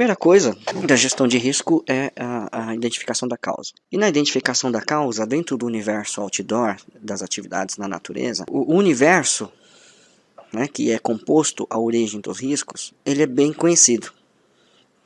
Primeira coisa da gestão de risco é a, a, identificação da causa. E na identificação da causa, dentro do universo outdoor, das atividades na natureza, o, universo, né, que é composto a origem dos riscos, ele é bem conhecido.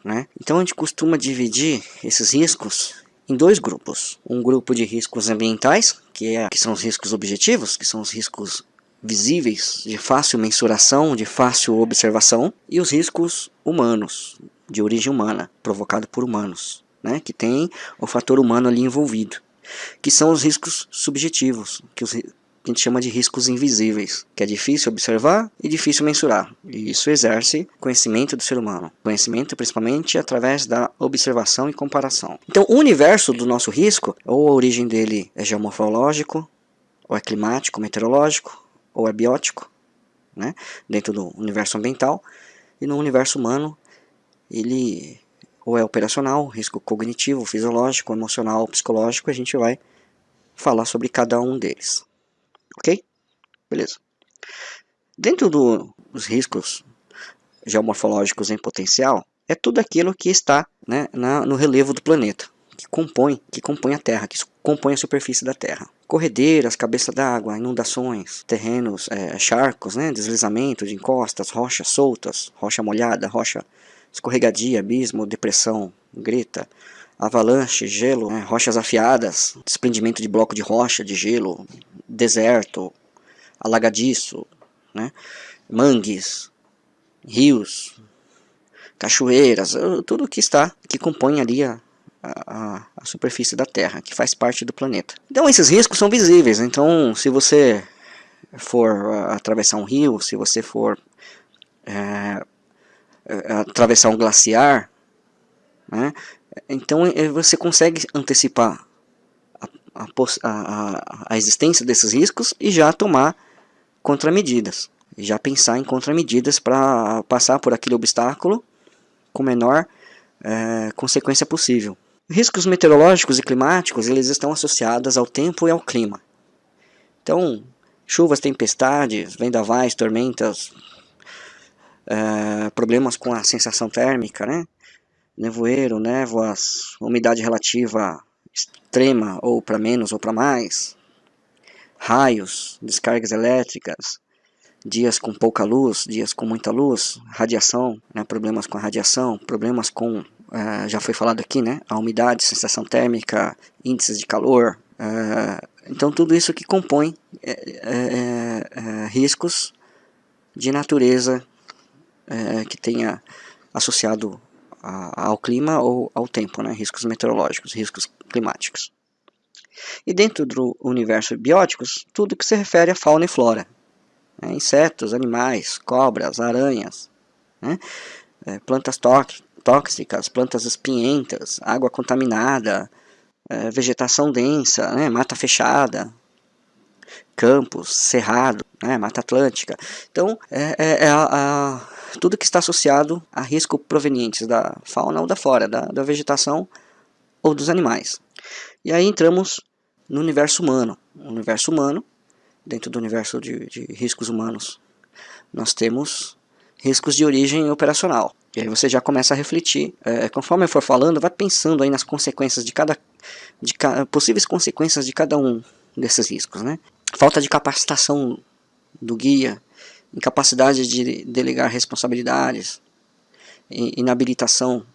Né? Então a gente costuma dividir esses riscos em dois grupos. Um grupo de riscos ambientais, que, é, que são os riscos objetivos, que são os riscos visíveis, de fácil mensuração, de fácil observação, e os riscos humanos, de origem humana, provocado por humanos, né, que tem o fator humano ali envolvido, que são os riscos subjetivos, que, os, que a gente chama de riscos invisíveis, que é difícil observar e difícil mensurar. E isso exerce conhecimento do ser humano, conhecimento principalmente através da observação e comparação. Então, o universo do nosso risco, ou a origem dele é geomorfológico, ou é climático, meteorológico, ou é biótico, né, dentro do universo ambiental, e no universo humano ele ou é operacional, risco cognitivo, fisiológico, emocional, psicológico, a gente vai falar sobre cada um deles. Ok? Beleza. Dentro do, dos riscos geomorfológicos em potencial, é tudo aquilo que está né, na, no relevo do planeta, que compõe, que compõe a Terra, que compõe a superfície da Terra corredeiras, cabeça d'água, inundações, terrenos, é, charcos, né, deslizamento de encostas, rochas soltas, rocha molhada, rocha escorregadia, abismo, depressão, greta, avalanche, gelo, né, rochas afiadas, desprendimento de bloco de rocha, de gelo, deserto, alagadiço, né, mangues, rios, cachoeiras, tudo que está, que compõe ali a, a, a, superfície da Terra, que faz parte do planeta. Então esses riscos são visíveis, então se você for atravessar um rio, se você for é, atravessar um glaciar, né, então é, você consegue antecipar a, a, a, existência desses riscos e já tomar contramedidas, já pensar em contramedidas para passar por aquele obstáculo com menor é, consequência possível. Riscos meteorológicos e climáticos eles estão associados ao tempo e ao clima. Então, chuvas, tempestades, vendavais, tormentas, é, problemas com a sensação térmica, né? nevoeiro, névoas, umidade relativa extrema ou para menos ou para mais, raios, descargas elétricas, dias com pouca luz, dias com muita luz, radiação, né, problemas com a radiação, problemas com uh, já foi falado aqui, né? A umidade, sensação térmica, índices de calor. Uh, então tudo isso que compõe é, riscos de natureza que tenha associado a, ao clima ou ao tempo, né? riscos meteorológicos, riscos climáticos. E dentro do universo bióticos, tudo que se refere à fauna e flora. Né? Insetos, animais, cobras, aranhas, né? é, plantas tóxicas, plantas espinhentas, água contaminada, é, vegetação densa, né, mata fechada, campos, cerrado, né, mata atlântica. Então, é, é, é a, a, tudo que está associado a risco provenientes da fauna ou da flora, da, da vegetação ou dos animais. E aí entramos no universo humano. O universo humano, dentro do universo de, de riscos humanos, nós temos riscos de origem operacional. E aí você já começa a refletir. É, conforme eu for falando, vai pensando aí nas consequências de cada, de ca, possíveis consequências de cada um desses riscos, né? Falta de capacitação do guia, incapacidade de delegar responsabilidades, inabilitação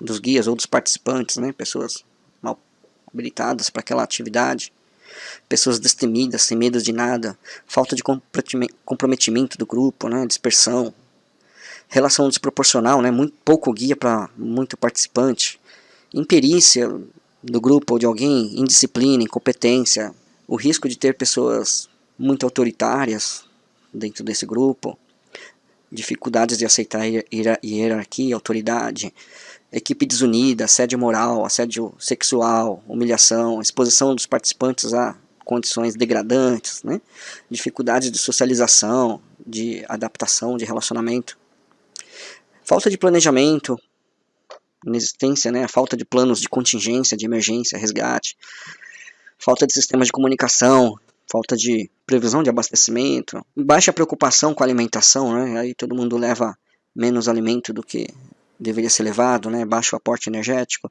dos guias ou dos participantes, né? Pessoas mal habilitadas para aquela atividade, pessoas destemidas, sem medo de nada, falta de comprometimento do grupo, né? Dispersão, relação desproporcional, né, muito pouco guia para muito participante, imperícia do grupo ou de alguém, indisciplina, incompetência, o risco de ter pessoas muito autoritárias dentro desse grupo, dificuldades de aceitar hierarquia, autoridade, equipe desunida, assédio moral, assédio sexual, humilhação, exposição dos participantes a condições degradantes, né? dificuldades de socialização, de adaptação, de relacionamento. Falta de planejamento, inexistência, né, falta de planos de contingência, de emergência, resgate, falta de sistemas de comunicação, falta de previsão de abastecimento, baixa preocupação com a alimentação, né, aí todo mundo leva menos alimento do que deveria ser levado, né, baixo aporte energético,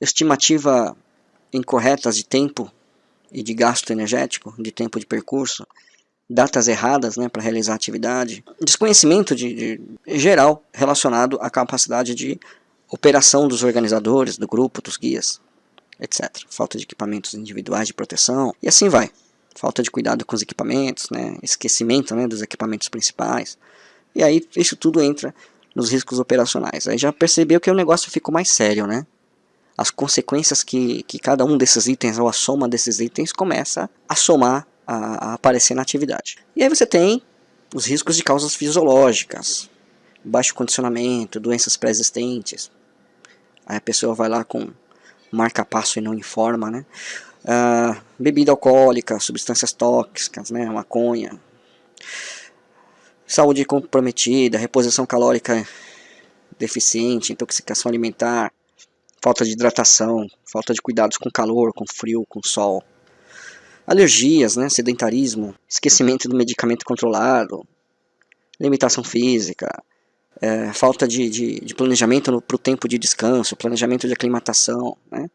estimativa incorretas de tempo e de gasto energético, de tempo de percurso, datas erradas né, para realizar atividade, desconhecimento de, de, geral relacionado à capacidade de operação dos organizadores, do grupo, dos guias, etc. Falta de equipamentos individuais de proteção e assim vai. Falta de cuidado com os equipamentos, né, esquecimento né, dos equipamentos principais. E aí isso tudo entra nos riscos operacionais. Aí já percebeu que o negócio ficou mais sério, né? As consequências que, que cada um desses itens, ou a soma desses itens, começa a somar, a, a aparecer na atividade. E aí você tem os riscos de causas fisiológicas, baixo condicionamento, doenças pré-existentes. Aí a pessoa vai lá com marca-passo e não informa, né? Uh, bebida alcoólica, substâncias tóxicas, né? Maconha, saúde comprometida, reposição calórica deficiente, intoxicação alimentar, falta de hidratação, falta de cuidados com calor, com frio, com sol, alergias, né, sedentarismo, esquecimento do medicamento controlado, limitação física, é, falta de, de, de planejamento para o tempo de descanso, planejamento de aclimatação, né,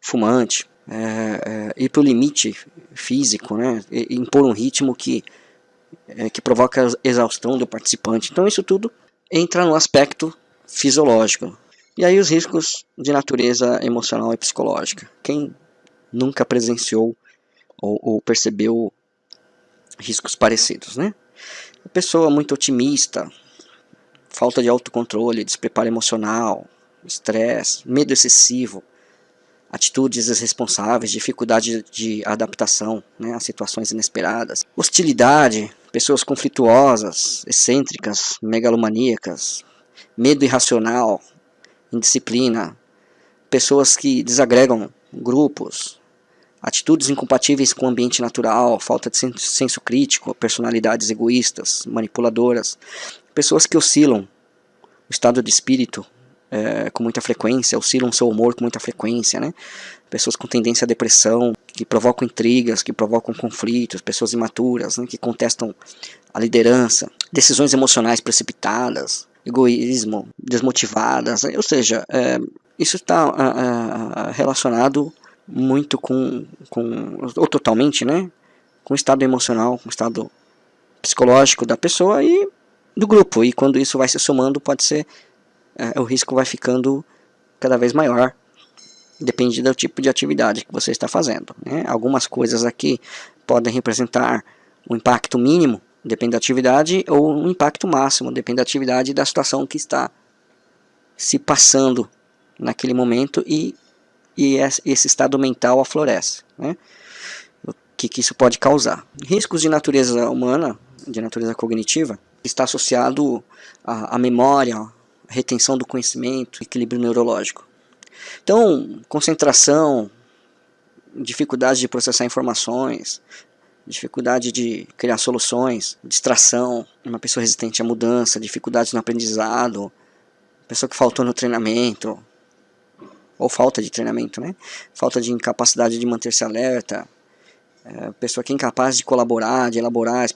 fumante, é, é, ir para o limite físico, né, impor um ritmo que é, que provoca exaustão do participante. Então isso tudo entra no aspecto fisiológico. E aí os riscos de natureza emocional e psicológica. Quem nunca presenciou ou, ou percebeu riscos parecidos, né? A pessoa muito otimista, falta de autocontrole, despreparo emocional, estresse, medo excessivo, atitudes irresponsáveis, dificuldade de adaptação né, a situações inesperadas, hostilidade, pessoas conflituosas, excêntricas, megalomaníacas, medo irracional, indisciplina, pessoas que desagregam grupos, atitudes incompatíveis com o ambiente natural, falta de senso crítico, personalidades egoístas, manipuladoras, pessoas que oscilam o estado de espírito é, com muita frequência, oscilam seu humor com muita frequência, né? Pessoas com tendência à depressão, que provocam intrigas, que provocam conflitos, pessoas imaturas, né, que contestam a liderança, decisões emocionais precipitadas, egoísmo, desmotivadas, né? ou seja, é, isso está relacionado muito com, com, ou totalmente, né, com o estado emocional, com o estado psicológico da pessoa e do grupo, e quando isso vai se somando, pode ser o risco vai ficando cada vez maior. Depende do tipo de atividade que você está fazendo. Né? Algumas coisas aqui podem representar um impacto mínimo, depende da atividade, ou um impacto máximo, depende da atividade e da situação que está se passando naquele momento e, e esse estado mental aflorece. Né? O que, que isso pode causar? Riscos de natureza humana, de natureza cognitiva, está associado à, à memória, retenção do conhecimento, equilíbrio neurológico. Então, concentração, dificuldade de processar informações, dificuldade de criar soluções, distração, uma pessoa resistente à mudança, dificuldades no aprendizado, pessoa que faltou no treinamento, ou falta de treinamento, né? Falta de incapacidade de manter-se alerta, é, pessoa que é incapaz de colaborar, de elaborar,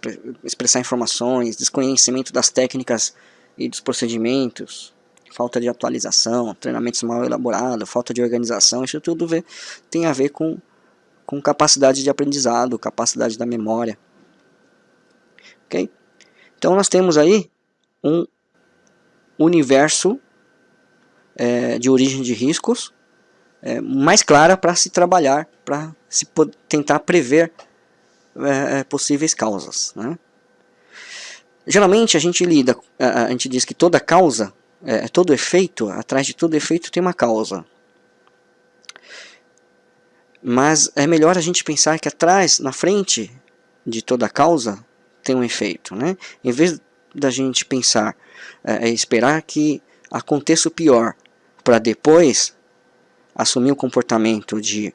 expressar informações, desconhecimento das técnicas e dos procedimentos, falta de atualização, treinamentos mal elaborados, falta de organização, isso tudo vê, tem a ver com, com capacidade de aprendizado, capacidade da memória. Ok? Então nós temos aí um universo é, de origem de riscos é, mais clara para se trabalhar, para se tentar prever é, é, possíveis causas. Né? Geralmente a gente lida, a, gente diz que toda causa, é, todo efeito, atrás de todo efeito tem uma causa. Mas é melhor a gente pensar que atrás, na frente de toda causa, tem um efeito. Né? Em vez da gente pensar, é, é esperar que aconteça o pior, para depois assumir o comportamento de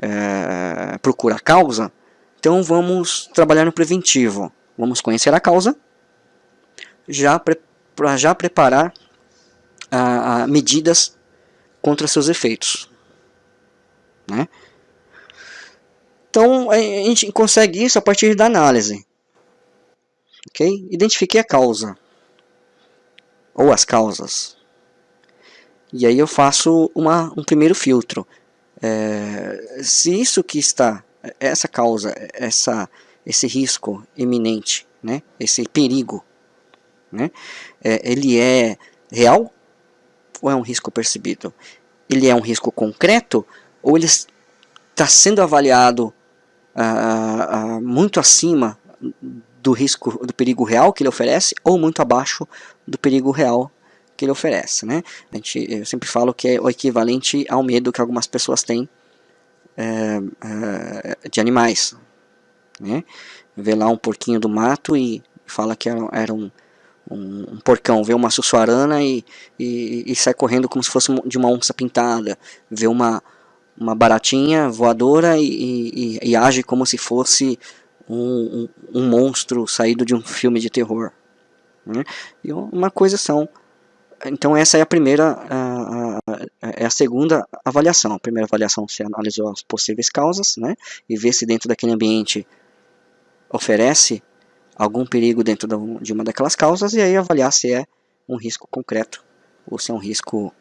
é, procurar causa, então vamos trabalhar no preventivo. Vamos conhecer a causa, já para já preparar a, a, medidas contra seus efeitos. Né? Então a gente consegue isso a partir da análise. Okay? Identifiquei a causa, ou as causas. E aí eu faço uma, um primeiro filtro. É, se isso que está, essa causa, essa, esse risco iminente, né, esse perigo, né, é, ele é real ou é um risco percebido? Ele é um risco concreto ou ele está sendo avaliado ah, ah, muito acima do risco, do perigo real que ele oferece ou muito abaixo do perigo real que ele oferece, né? A gente, eu sempre falo que é o equivalente ao medo que algumas pessoas têm é, é, de animais, né? Vê lá um porquinho do mato e fala que era, era um, um, um, porcão, vê uma sussuarana e, e, e, sai correndo como se fosse de uma onça pintada, vê uma, uma baratinha voadora e, e age como se fosse um, um, um, monstro saído de um filme de terror. Né? E uma coisa são então essa é a primeira, a, a, é a segunda avaliação. A primeira avaliação você analisou as possíveis causas, né, e vê se dentro daquele ambiente oferece algum perigo dentro de uma daquelas causas, e aí avaliar se é um risco concreto ou se é um risco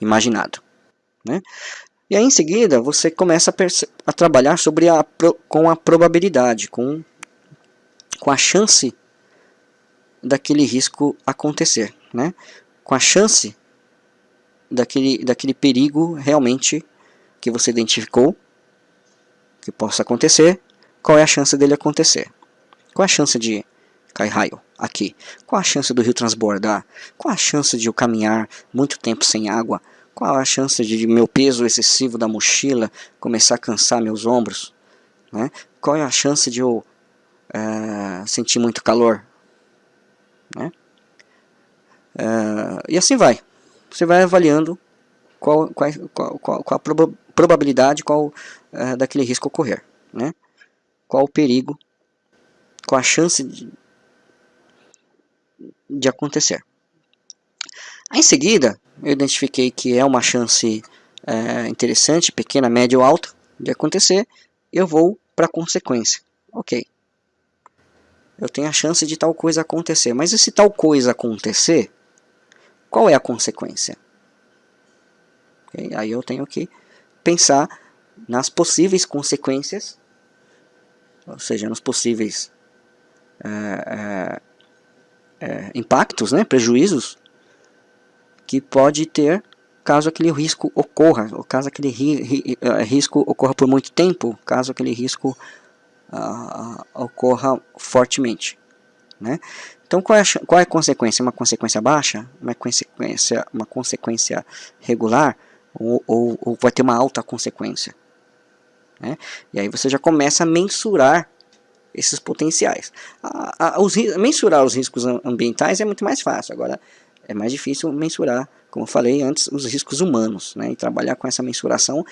imaginado. Né? E aí em seguida você começa a, a trabalhar sobre a, com a probabilidade, com, com a chance daquele risco acontecer. Né? com a chance daquele, daquele perigo realmente que você identificou que possa acontecer, qual é a chance dele acontecer? Qual é a chance de cair raio aqui? Qual a chance do rio transbordar? Qual a chance de eu caminhar muito tempo sem água? Qual a chance de meu peso excessivo da mochila começar a cansar meus ombros? Né? Qual é a chance de eu é, sentir muito calor? Né? Uh, e assim vai. Você vai avaliando qual, qual, qual, qual, a proba probabilidade qual, uh, daquele risco ocorrer. Né? Qual o perigo, qual a chance de, de acontecer. Em seguida, eu identifiquei que é uma chance uh, interessante, pequena, média ou alta de acontecer, eu vou para a consequência. Ok. Eu tenho a chance de tal coisa acontecer. Mas e se tal coisa acontecer, qual é a consequência? Okay? Aí eu tenho que pensar nas possíveis consequências, ou seja, nos possíveis é, é, é, impactos, né, prejuízos que pode ter caso aquele risco ocorra, ou caso aquele ri, ri, é, risco ocorra por muito tempo, caso aquele risco uh, ocorra fortemente. Né? Então qual é, a, qual é a consequência? Uma consequência baixa? Uma consequência, uma consequência regular? Ou, ou, ou vai ter uma alta consequência? Né? E aí você já começa a mensurar esses potenciais. A, a, os, mensurar os riscos ambientais é muito mais fácil. Agora é mais difícil mensurar, como eu falei antes, os riscos humanos. Né? E trabalhar com essa mensuração,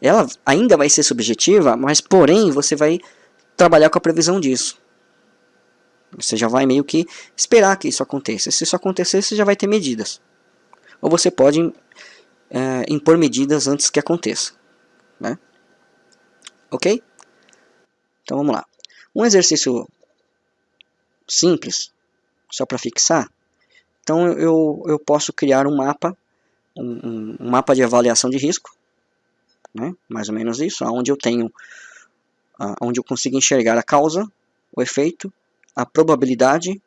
ela ainda vai ser subjetiva, mas porém você vai trabalhar com a previsão disso. Você já vai meio que esperar que isso aconteça. Se isso acontecer, você já vai ter medidas. Ou você pode é, impor medidas antes que aconteça. Né? Ok? Então vamos lá. Um exercício simples, só para fixar. Então eu, eu posso criar um mapa, um, um mapa de avaliação de risco. Né? Mais ou menos isso, onde eu tenho, onde eu consigo enxergar a causa, o efeito a probabilidade,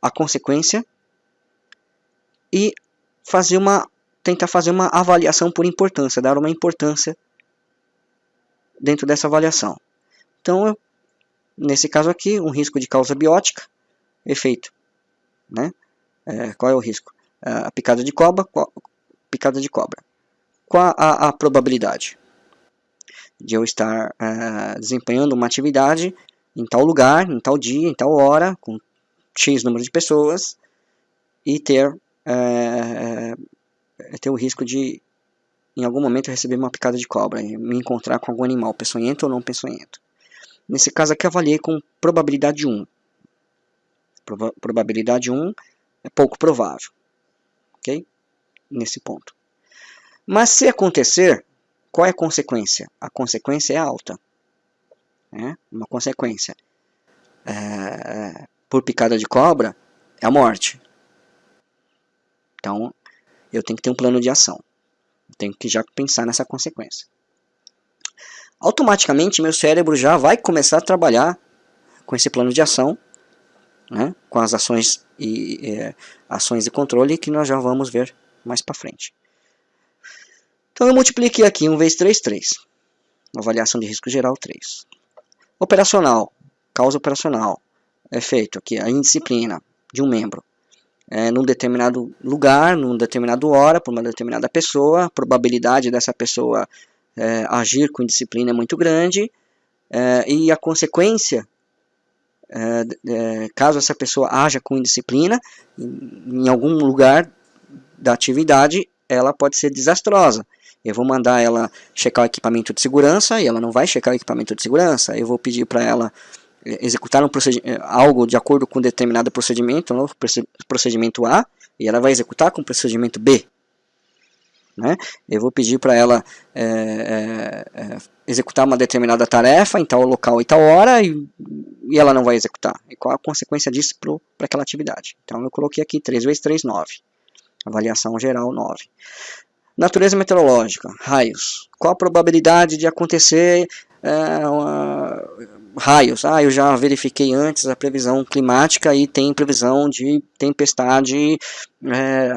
a consequência e fazer uma tentar fazer uma avaliação por importância, dar uma importância dentro dessa avaliação. Então, eu, nesse caso aqui, um risco de causa biótica, efeito, né? É, qual é o risco? É, a picada de cobra, qual, picada de cobra. Qual a, a probabilidade de eu estar é, desempenhando uma atividade em tal lugar, em tal dia, em tal hora, com X número de pessoas, e ter, é, é, ter o risco de, em algum momento, receber uma picada de cobra, me encontrar com algum animal, peçonhento ou não peçonhento. Nesse caso aqui, avaliei com probabilidade 1. Proba probabilidade 1 é pouco provável. Ok? Nesse ponto. Mas se acontecer, qual é a consequência? A consequência é alta né? uma consequência é, por picada de cobra é a morte. Então, eu tenho que ter um plano de ação. Eu tenho que já pensar nessa consequência. Automaticamente, meu cérebro já vai começar a trabalhar com esse plano de ação, né, com as ações e é, ações de controle que nós já vamos ver mais para frente. Então eu multipliquei aqui 1 vezes 3, 3. Avaliação de risco geral 3. Operacional, causa operacional, é feito aqui a indisciplina de um membro. É, num determinado lugar, num determinado hora, por uma determinada pessoa, probabilidade dessa pessoa é, agir com indisciplina é muito grande, é, e a consequência, é, é, caso essa pessoa haja com indisciplina, em, em algum lugar da atividade, ela pode ser desastrosa. Eu vou mandar ela checar o equipamento de segurança e ela não vai checar o equipamento de segurança. Eu vou pedir para ela eh, executar um eh, algo de acordo com determinado procedimento, um procedimento A, e ela vai executar com o procedimento B. Né? Eu vou pedir para ela é, é, executar uma determinada tarefa em tal local e tal hora e, e ela não vai executar. E qual a consequência disso para aquela atividade? Então eu coloquei aqui 3 vezes 3, 9. Avaliação geral 9. Natureza meteorológica, raios. Qual a probabilidade de acontecer é, uma, raios? Ah, eu já verifiquei antes a previsão climática e tem previsão de tempestade é,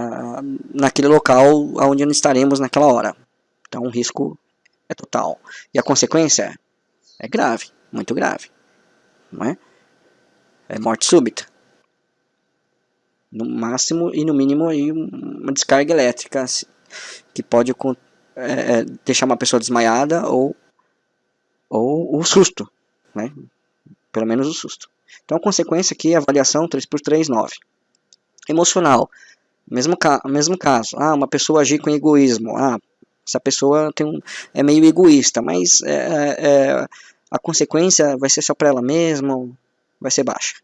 naquele local onde não estaremos naquela hora. Então o risco é total. E a consequência é grave, muito grave. Não é? é morte súbita. No máximo e no mínimo aí uma descarga elétrica que pode é, é, deixar uma pessoa desmaiada ou, ou o susto, né? pelo menos o susto. Então a consequência aqui é avaliação 3 por 3, 9. Emocional, mesmo, ca mesmo caso, ah, uma pessoa agir com egoísmo, ah, essa pessoa tem um, é meio egoísta, mas é, é, é a consequência vai ser só para ela mesma, vai ser baixa.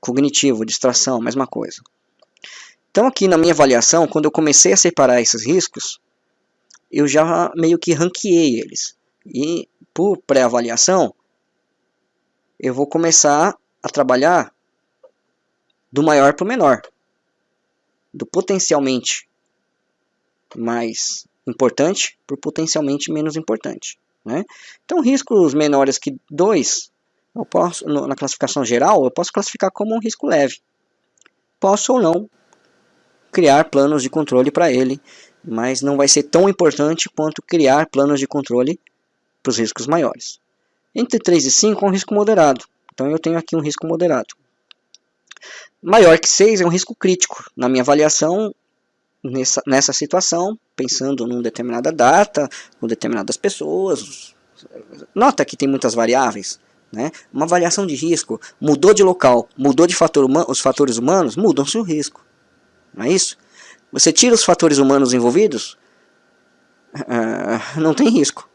Cognitivo, distração, mesma coisa. Então aqui na minha avaliação, quando eu comecei a separar esses riscos, eu já meio que ranqueei eles. E por pré-avaliação, eu vou começar a trabalhar do maior para o menor. Do potencialmente mais importante para o potencialmente menos importante. Né? Então riscos menores que 2, eu posso, na classificação geral, eu posso classificar como um risco leve. Posso ou não criar planos de controle para ele, mas não vai ser tão importante quanto criar planos de controle para os riscos maiores. Entre 3 e 5 é um risco moderado, então eu tenho aqui um risco moderado. Maior que 6 é um risco crítico. Na minha avaliação, nessa, nessa situação, pensando numa determinada data, com determinadas pessoas, nota que tem muitas variáveis. Né? Uma avaliação de risco, mudou de local, mudou de fator os fatores humanos, mudam-se o risco. Não é isso? Você tira os fatores humanos envolvidos, uh, não tem risco.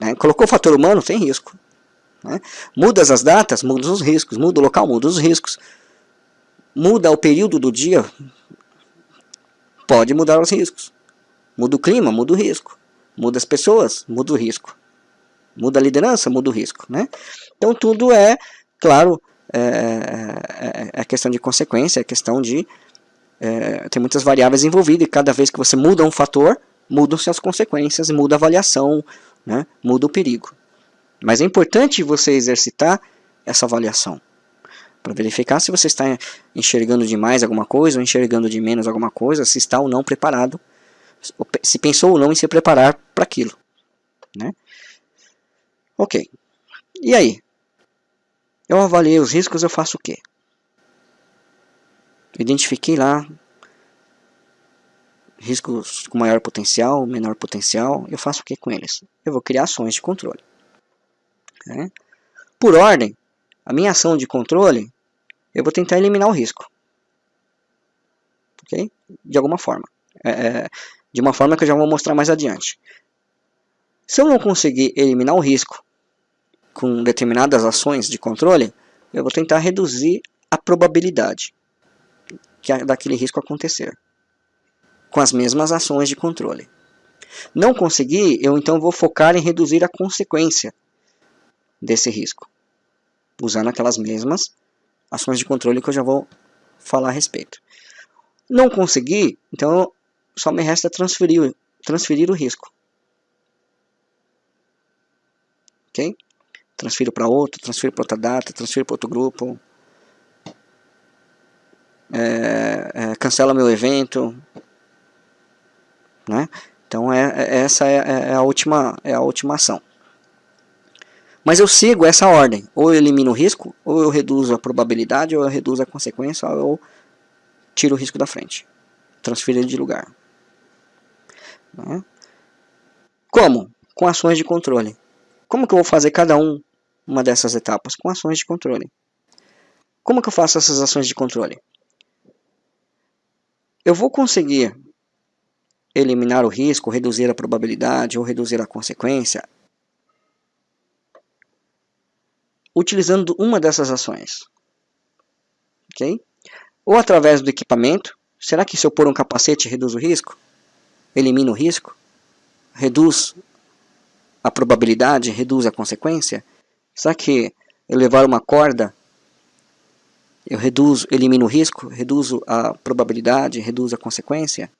Né? Colocou o fator humano, tem risco. Né? Muda as datas, muda os riscos. Muda o local, muda os riscos. Muda o período do dia, pode mudar os riscos. Muda o clima, muda o risco. Muda as pessoas, muda o risco. Muda a liderança, muda o risco. Né? Então tudo é, claro, é, é, é questão de consequência, é questão de é, tem muitas variáveis envolvidas e cada vez que você muda um fator, mudam-se as consequências, muda a avaliação, né, muda o perigo. Mas é importante você exercitar essa avaliação para verificar se você está enxergando demais alguma coisa ou enxergando de menos alguma coisa, se está ou não preparado, se pensou ou não em se preparar para aquilo. Né? Ok. E aí? Eu avaliei os riscos, eu faço o quê? identifiquei lá riscos com maior potencial, menor potencial, eu faço o que com eles? Eu vou criar ações de controle. Né? Por ordem, a minha ação de controle, eu vou tentar eliminar o risco. De alguma forma. É, é, de uma forma que eu já vou mostrar mais adiante. Se eu não conseguir eliminar o risco com determinadas ações de controle, eu vou tentar reduzir a probabilidade que daquele risco acontecer, com as mesmas ações de controle. Não conseguir, eu então vou focar em reduzir a consequência desse risco, usando aquelas mesmas ações de controle que eu já vou falar a respeito. Não conseguir, então só me resta transferir, transferir o risco. Ok? Transfiro para outro, transfiro para outra data, transfiro para outro grupo. É, é, cancela meu evento. Né? Então é, é essa é, é, a última, é a última ação. Mas eu sigo essa ordem. Ou eu elimino o risco, ou eu reduzo a probabilidade, ou eu reduzo a consequência, ou eu tiro o risco da frente. Transfiro ele de lugar. Né? Como? Com ações de controle. Como que eu vou fazer cada um, uma dessas etapas? Com ações de controle. Como que eu faço essas ações de controle? Eu vou conseguir eliminar o risco, reduzir a probabilidade ou reduzir a consequência utilizando uma dessas ações. Ok? Ou através do equipamento. Será que se eu pôr um capacete reduz o risco? Elimina o risco? Reduz a probabilidade? Reduz a consequência? Será que eu levar uma corda eu reduzo, elimino o risco, reduzo a probabilidade, reduzo a consequência?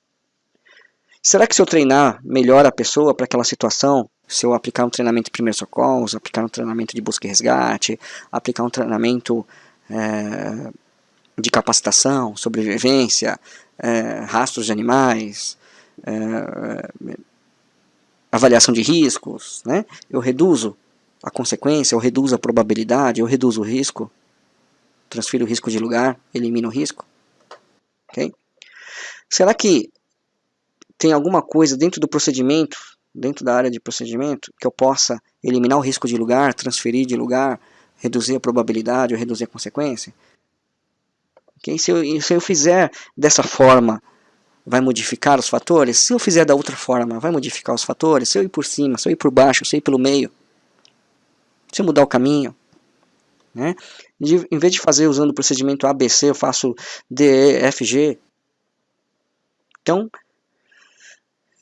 Será que se eu treinar melhor a pessoa para aquela situação, se eu aplicar um treinamento de primeiros socorros, aplicar um treinamento de busca e resgate, aplicar um treinamento é, de capacitação, sobrevivência, é, rastros de animais, é, avaliação de riscos, né? eu reduzo a consequência, eu reduzo a probabilidade, eu reduzo o risco, transfiro o risco de lugar, elimino o risco. Okay? Será que tem alguma coisa dentro do procedimento, dentro da área de procedimento, que eu possa eliminar o risco de lugar, transferir de lugar, reduzir a probabilidade ou reduzir a consequência? Okay? Se, eu, se eu fizer dessa forma, vai modificar os fatores? Se eu fizer da outra forma, vai modificar os fatores? Se eu ir por cima, se eu ir por baixo, se eu ir pelo meio? Se eu mudar o caminho? Né? De, em vez de fazer usando o procedimento ABC, eu faço DEFG. Então,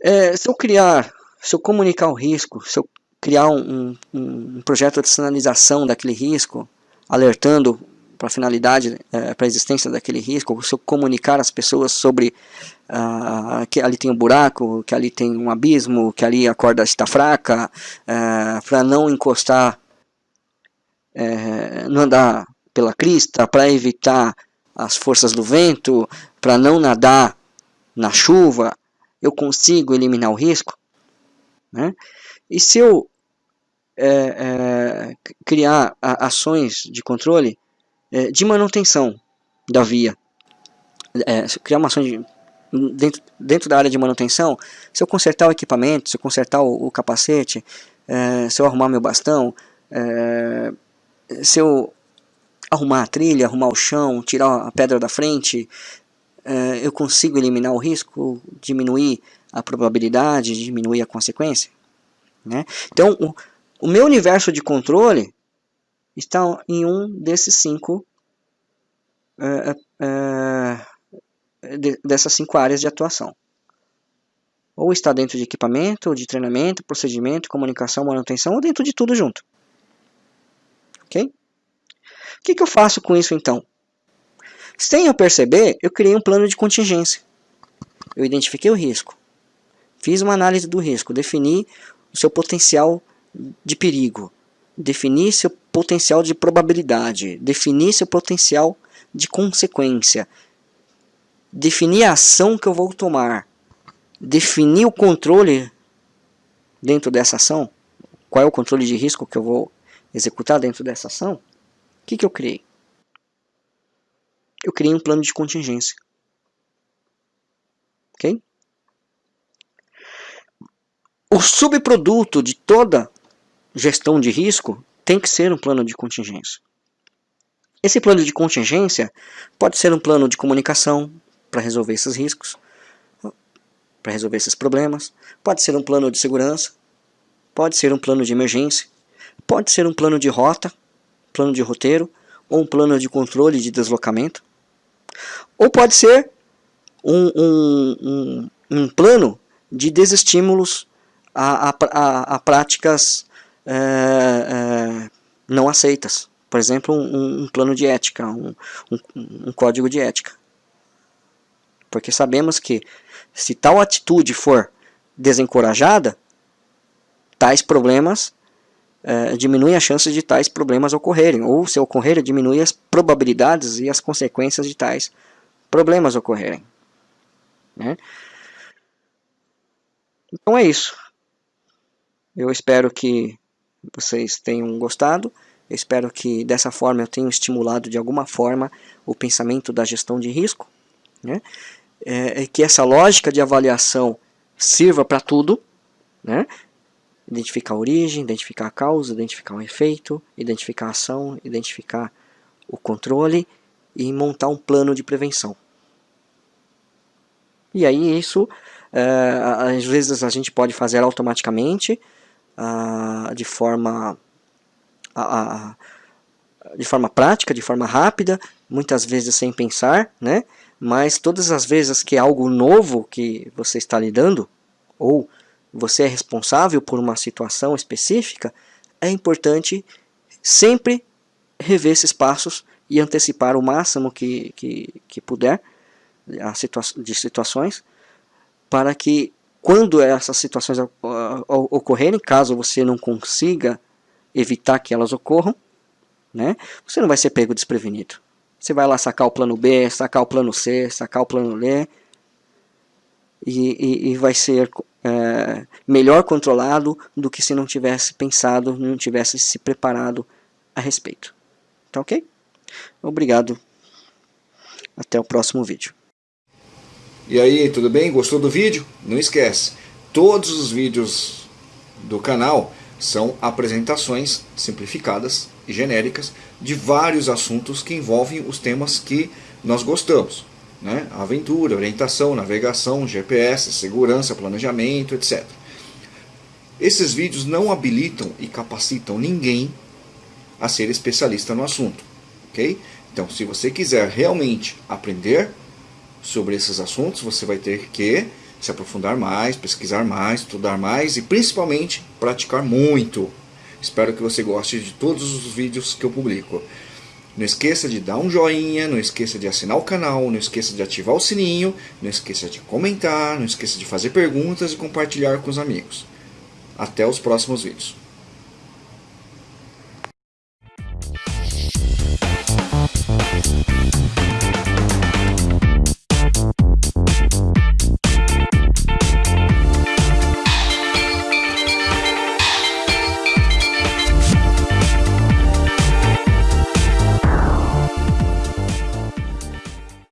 é, se eu criar, se eu comunicar o risco, se eu criar um, um, um projeto de sinalização daquele risco, alertando para a finalidade, é, para a existência daquele risco, se eu comunicar às pessoas sobre uh, que ali tem um buraco, que ali tem um abismo, que ali a corda está fraca, uh, para não encostar, uh, não andar pela crista, para evitar as forças do vento, para não nadar na chuva, eu consigo eliminar o risco? Né? E se eu é, é, criar ações de controle é, de manutenção da via, é, criar uma ação de, dentro, dentro da área de manutenção, se eu consertar o equipamento, se eu consertar o, o capacete, é, se eu arrumar meu bastão, é, se eu arrumar a trilha, arrumar o chão, tirar a pedra da frente, é, eu consigo eliminar o risco, diminuir a probabilidade, diminuir a consequência. Né? Então, o, o meu universo de controle está em um desses cinco é, de, dessas cinco áreas de atuação. Ou está dentro de equipamento, de treinamento, procedimento, comunicação, manutenção, ou dentro de tudo junto. Ok? O que, que eu faço com isso então? Sem eu perceber, eu criei um plano de contingência. Eu identifiquei o risco. Fiz uma análise do risco, defini o seu potencial de perigo, defini seu potencial de probabilidade, defini seu potencial de consequência, defini a ação que eu vou tomar, defini o controle dentro dessa ação, qual é o controle de risco que eu vou executar dentro dessa ação, o que, que eu criei? Eu criei um plano de contingência. Ok? O subproduto de toda gestão de risco tem que ser um plano de contingência. Esse plano de contingência pode ser um plano de comunicação para resolver esses riscos, para resolver esses problemas, pode ser um plano de segurança, pode ser um plano de emergência, pode ser um plano de rota, plano de roteiro, ou um plano de controle de deslocamento, ou pode ser um, um, um, um plano de desestímulos a, a, a, a práticas é, é, não aceitas. Por exemplo, um, um plano de ética, um, um, um código de ética. Porque sabemos que Se tal atitude for desencorajada, tais problemas é, diminuem a chance de tais problemas ocorrerem, ou se ocorrerem, diminui as probabilidades e as consequências de tais problemas ocorrerem. Né? Então é isso. Eu espero que vocês tenham gostado. Eu espero que dessa forma eu tenha estimulado de alguma forma o pensamento da gestão de risco. Né? É, que essa lógica de avaliação sirva para tudo. Né? Identificar a origem, identificar a causa, identificar o efeito, identificar a ação, identificar o controle e montar um plano de prevenção. E aí isso, é, às vezes a gente pode fazer automaticamente, ah, de forma de forma prática, de forma rápida, muitas vezes sem pensar, né? Mas todas as vezes que é algo novo que você está lidando, ou você é responsável por uma situação específica, é importante sempre rever esses passos e antecipar o máximo que, que, que puder situa de situações, para que quando essas situações ocorrerem, caso você não consiga evitar que elas ocorram, né, você não vai ser pego desprevenido. Você vai lá sacar o plano B, sacar o plano C, sacar o plano D, e, e, e vai ser é, melhor controlado do que se não tivesse pensado, não tivesse se preparado a respeito. Tá ok? Obrigado. Até o próximo vídeo. E aí, tudo bem? Gostou do vídeo? Não esquece, todos os vídeos do canal são apresentações simplificadas e genéricas de vários assuntos que envolvem os temas que nós gostamos. Né? Aventura, orientação, navegação, GPS, segurança, planejamento, etc. Esses vídeos não habilitam e capacitam ninguém a ser especialista no assunto. ok? Então, se você quiser realmente aprender sobre esses assuntos, você vai ter que se aprofundar mais, pesquisar mais, estudar mais e principalmente praticar muito. Espero que você goste de todos os vídeos que eu publico. Não esqueça de dar um joinha, não esqueça de assinar o canal, não esqueça de ativar o sininho, não esqueça de comentar, não esqueça de fazer perguntas e compartilhar com os amigos. Até os próximos vídeos.